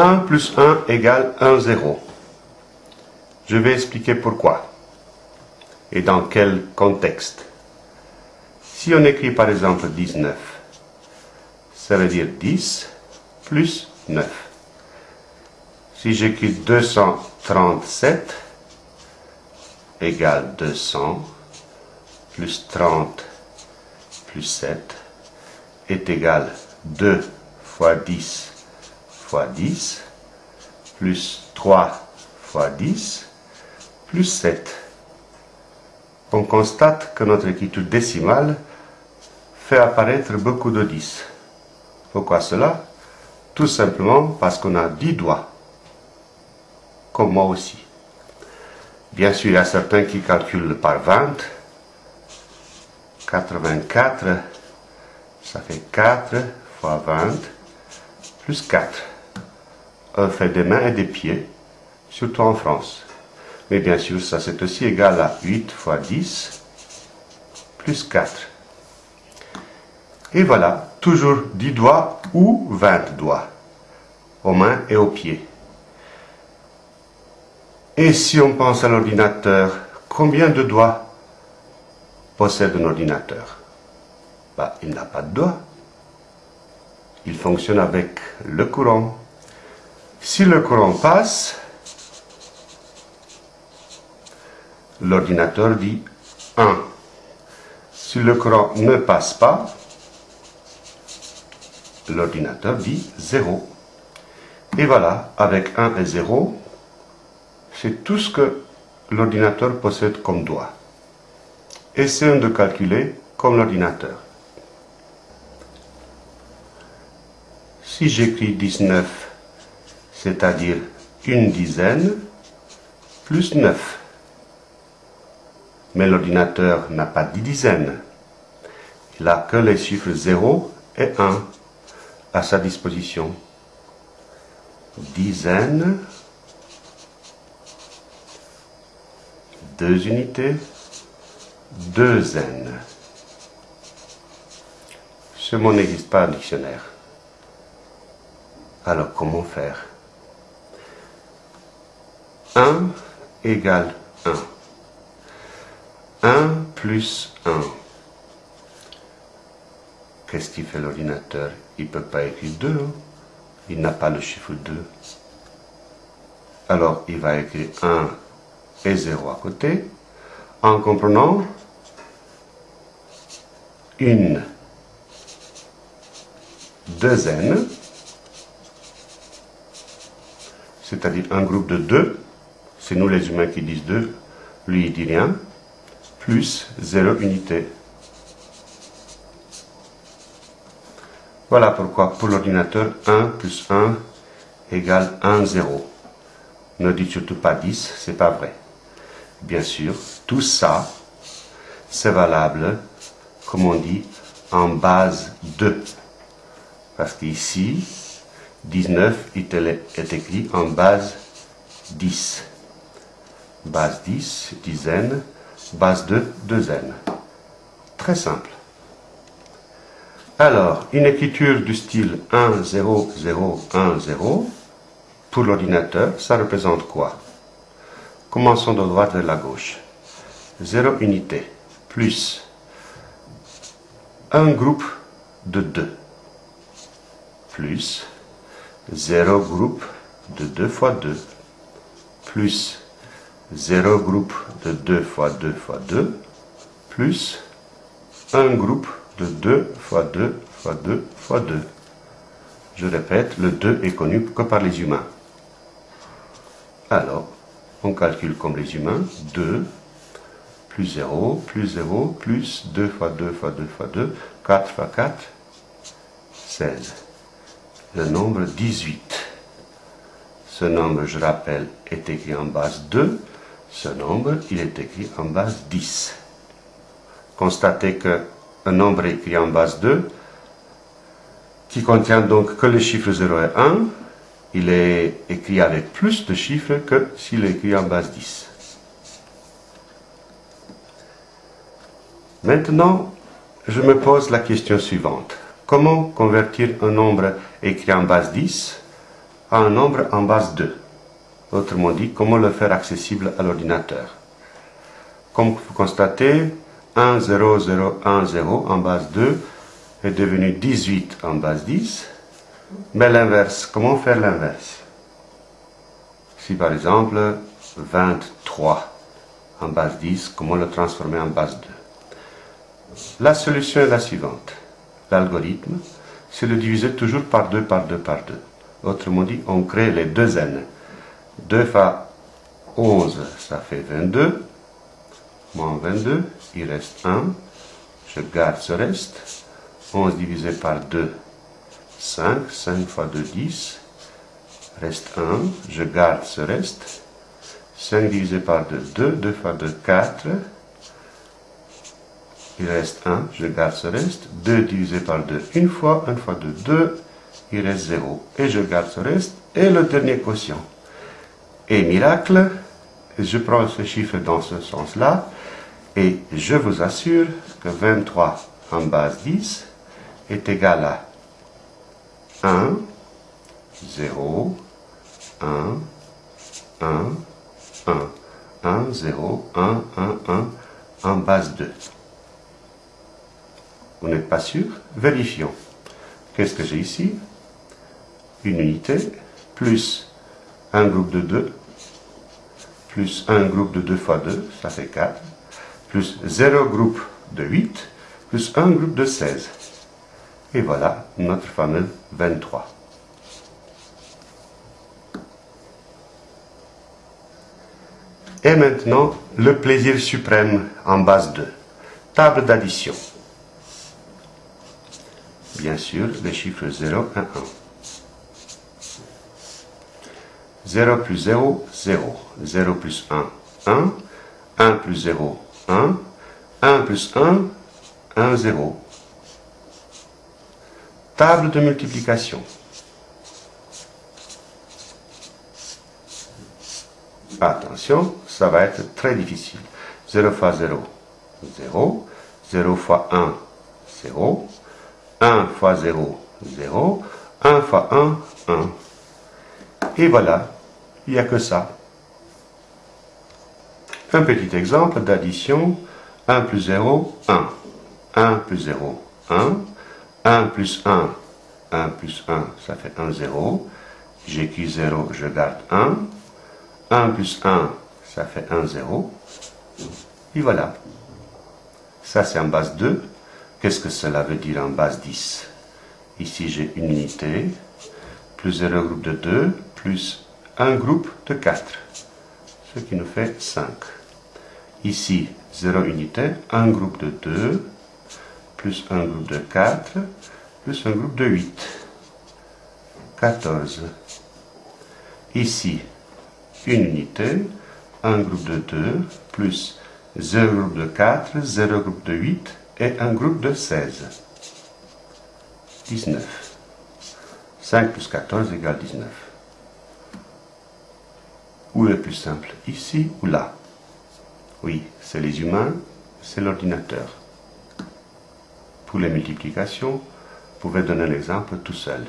1 plus 1 égale 1, 0. Je vais expliquer pourquoi et dans quel contexte. Si on écrit par exemple 19, ça veut dire 10 plus 9. Si j'écris 237 égale 200 plus 30 plus 7 est égal 2 fois 10 fois 10 plus 3 fois 10 plus 7. On constate que notre écriture décimale fait apparaître beaucoup de 10. Pourquoi cela? Tout simplement parce qu'on a 10 doigts, comme moi aussi. Bien sûr, il y a certains qui calculent par 20. 84, ça fait 4 fois 20, plus 4. Fait des mains et des pieds, surtout en France. Mais bien sûr, ça c'est aussi égal à 8 fois 10, plus 4. Et voilà, toujours 10 doigts ou 20 doigts, aux mains et aux pieds. Et si on pense à l'ordinateur, combien de doigts possède un ordinateur? Bah, Il n'a pas de doigts. Il fonctionne avec le courant. Si le courant passe, l'ordinateur dit 1. Si le courant ne passe pas, l'ordinateur dit 0. Et voilà, avec 1 et 0, c'est tout ce que l'ordinateur possède comme doigt. Essayons de calculer comme l'ordinateur. Si j'écris 19, c'est-à-dire une dizaine, plus 9. Mais l'ordinateur n'a pas 10 dizaines. Il n'a que les chiffres 0 et 1 à sa disposition. Dizaines, deux unités, deux n. Ce mot n'existe pas en dictionnaire. Alors comment faire? 1 égale 1. 1 plus 1. Qu'est-ce qu'il fait l'ordinateur? Il ne peut pas écrire 2. Hein. Il n'a pas le chiffre 2. Alors il va écrire 1 et 0 à côté en comprenant une n, c'est-à-dire un groupe de deux, c'est nous les humains qui disent deux, lui il dit rien, plus 0 unité. Voilà pourquoi pour l'ordinateur 1 plus 1 égale 1, 0. Ne dites surtout pas 10, c'est pas vrai. Bien sûr, tout ça, c'est valable comme on dit, en base 2. Parce qu'ici, 19 est écrit en base 10. Base 10, dizaine, base 2, deuxième. Très simple. Alors, une écriture du style 1, 0, 0, 1, 0, pour l'ordinateur, ça représente quoi? Commençons de droite vers la gauche. 0 unité, plus un groupe de 2 plus 0 groupe de 2 fois 2 plus 0 groupe de 2 fois 2 fois 2 plus un groupe de 2 fois 2 fois 2 fois 2. Je répète, le 2 est connu que par les humains. Alors, on calcule comme les humains 2 plus 0, plus 0, plus 2 fois 2 fois 2 fois 2, 4 fois 4, 16. Le nombre 18. Ce nombre, je rappelle, est écrit en base 2. Ce nombre, il est écrit en base 10. Constatez que un nombre écrit en base 2, qui contient donc que les chiffres 0 et 1, il est écrit avec plus de chiffres que s'il est écrit en base 10. Maintenant, je me pose la question suivante. Comment convertir un nombre écrit en base 10 à un nombre en base 2. Autrement dit, comment le faire accessible à l'ordinateur. Comme vous constatez, 1, 0, 0, 1, 0 en base 2 est devenu 18 en base 10. Mais l'inverse, comment faire l'inverse? Si par exemple 23 en base 10, comment le transformer en base 2 La solution est la suivante. L'algorithme, c'est le diviser toujours par 2, par 2, par 2. Autrement dit, on crée les deux n. 2 fois 11, ça fait 22. Moins 22, il reste 1. Je garde ce reste. 11 divisé par 2, 5. 5 fois 2, 10. Reste 1. Je garde ce reste. 5 divisé par 2, 2. 2 fois 2, 4. Il reste 1. Je garde ce reste. 2 divisé par 2, une fois. 1 fois 2, 2 il reste 0. Et je garde ce reste. Et le dernier quotient. Et miracle, je prends ce chiffre dans ce sens-là, et je vous assure que 23 en base 10 est égal à 1, 0, 1, 1, 1, 1, 0, 1, 1, 1 en base 2. Vous n'êtes pas sûr? Vérifions. Qu'est-ce que j'ai ici? Une unité, plus un groupe de 2, plus un groupe de 2 fois 2, ça fait 4, plus 0 groupe de 8, plus un groupe de 16. Et voilà notre fameux 23. Et maintenant, le plaisir suprême en base 2. Table d'addition. Bien sûr, les chiffres 0, 1, 1. 0 plus 0, 0. 0 plus 1, 1. 1 plus 0, 1. 1 plus 1, 1, 0. Table de multiplication. Attention, ça va être très difficile. 0 fois 0, 0. 0 fois 1, 0. 1 fois 0, 0. 1 fois 1, 1. Et voilà, il n'y a que ça. Un petit exemple d'addition. 1 plus 0, 1. 1 plus 0, 1. 1 plus 1, 1 plus 1, ça fait 1, 0. J'écris 0, je garde 1. 1 plus 1, ça fait 1, 0. Et voilà. Ça, c'est en base 2. Qu'est-ce que cela veut dire en base 10 Ici, j'ai une unité, plus 0 groupe de 2, plus un groupe de 4, ce qui nous fait 5. Ici, 0 unité, un groupe de 2, plus un groupe de 4, plus un groupe de 8. 14. Ici, une unité, un groupe de 2, plus 0 groupe de 4, 0 groupe de 8 et un groupe de 16. 19. 5 plus 14 égale 19. Où est plus simple? Ici ou là? Oui, c'est les humains, c'est l'ordinateur. Pour les multiplications, vous pouvez donner l'exemple tout seul.